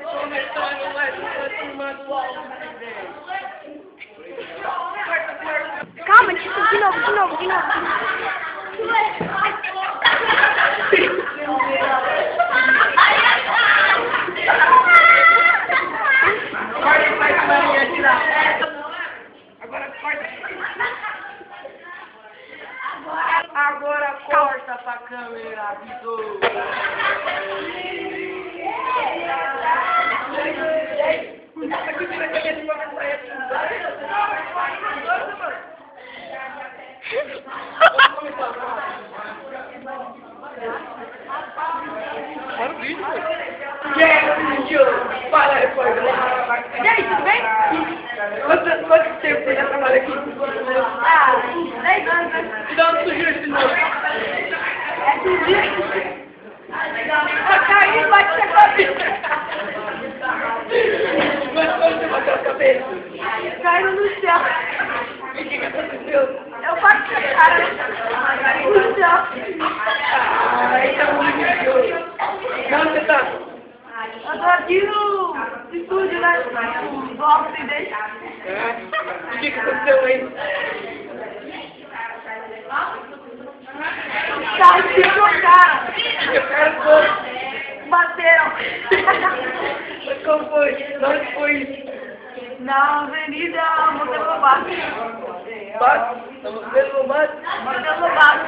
Começando mais uma turma do alto Calma, de, de novo, de novo, de novo. Corta pra câmera tirar. Agora corta. Agora câmera, avisou. Para o vídeo. E vídeo? Fala aí, pô. E aí, tudo bem? Quanto, quanto tempo você já trabalha aqui? Ah, 10 anos, um sugiro esse nome. É Ah, caiu, bate na cabeça. Mas quando você bateu a cabeça? Caiu no céu. O que aconteceu? Eu bati a cara no céu. Ah, tá muito nervioso. Onde você tá? Eu tô aqui no estúdio, né? No bloco sem deixar. É. Que aconteceu aí? Tá, se jogaram. Eu quero. Mas como foi? Onde foi isso? Na Avenida Monteiro Lobato. Tá você no bate? Monteiro Lobato.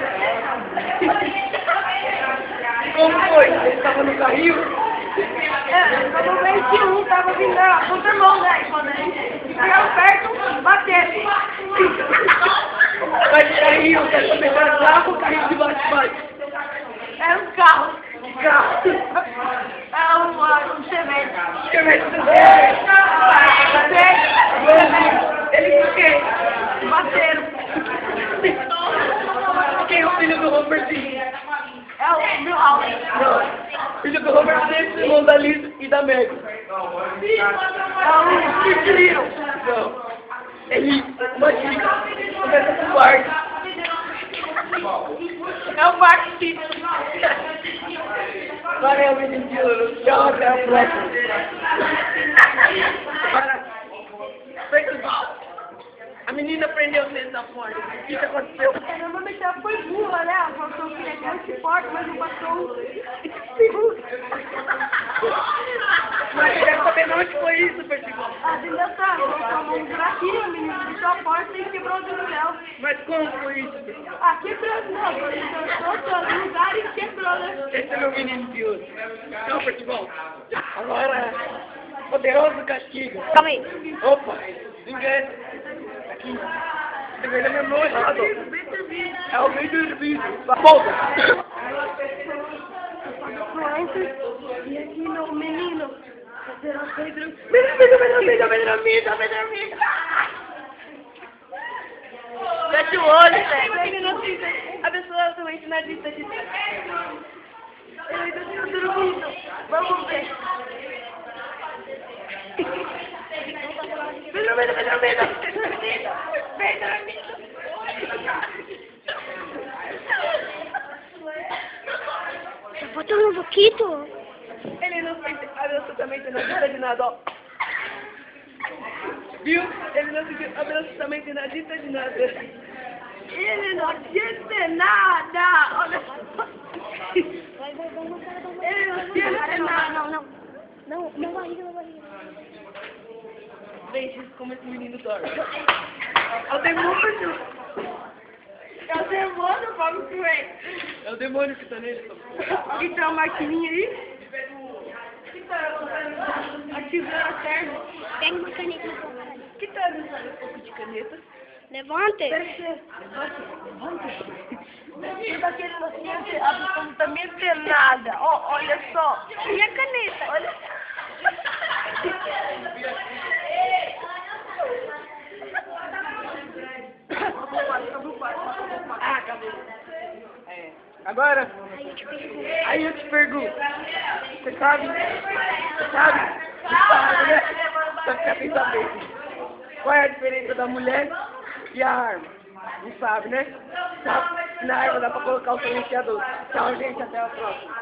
Como foi? Você estava no carrinho? É, quando o 21 tava vindo a contramão, né? E quando a perto, bateram. Mas carrinho, quer saber era carro carrinho de bate-bate? Era um carro. Carro. Era um, uh, um Chevette. Chevette. Ele por quê? Bateram. Quem é o filho do Robertinho? É o meu. Não. Filho do Robertinho, irmão da Liz e da Meg. É o Citrino. Não. Ele, uma dica, começa com o Bart. É o City. Valeu, menino. Tchau, até a próxima. Para. Festival. A menina prendeu dentro da porta. O que que aconteceu? Normalmente ela foi burra, né? Ela falou que queria que porta, mas não passou um segundo. Mas eu quero saber onde foi isso, Festival. A ainda tá, tomou um buraquinho, a menina fechou a porta e quebrou o dedo dela. Mas como foi isso, Festival? Ah, quebrou, não, ele dançou todo lugar e quebrou, né? Esse é meu menino de ouro. Então, Festival. Agora, poderoso castigo. Calma aí. Opa, ninguém. Aqui. Na minha mão errado. É o meio do vídeo. Volta. E aqui no menino. Pedro, Pedro. Menino, menino, menino, menino, menino. Fecha o olho, velho. A pessoa também se na lista de. Eu ainda estou dormindo. Vamos ver. Menino, menino, menino, menino. Botando um pouquinho. Ele não fez absolutamente nada de nada. Viu? Ele não fez absolutamente nada de nada. Ele não disse nada. Olha só. Ele não disse nada. Não, não. Não, na barriga, na barriga. Deixa como esse menino dorme. É o demônio. É o demônio, vamos ver. É o demônio que tá nele. Tem uma maquininha aí? A tesoura serve. Pega uma caneta na sua cara. Que tá usando um pouco de caneta? Levante. Deve ser. Tudo daquele não tem absolutamente nada. Ó, olha só. E a caneta? Olha. Ah, Agora, Aí eu te pergunto. aí eu te pergunto. Você sabe? Você sabe? Você sabe, né? Só fica sem saber. Qual é a diferença da mulher e a arma? Não sabe, né? Sabe? Na árvore dá pra colocar o silenciador. Tchau, gente. Até a próxima.